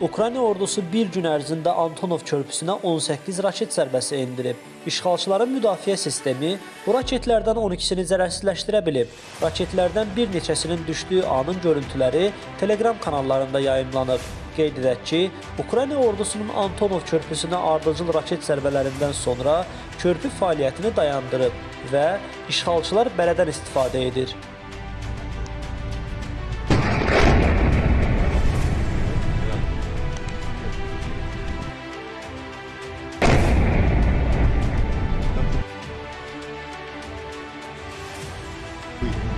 Ukrayna ordusu bir gün ərzində Antonov körpüsünə 18 raket zərbəsi endirib. İşğalçıların müdafiə sistemi bu raketlərdən 12-sini zərərsizləşdirə bilib. Raketlərdən bir neçəsinin düşdüyü anın görüntüləri Telegram kanallarında yayımlanıb. Qeyd edək ki, Ukrayna ordusunun Antonov körpüsünə ardıcıl raket zərbələrindən sonra körpü fəaliyyətini dayandırıb və işğalçılar bələdən istifadə edir. completed.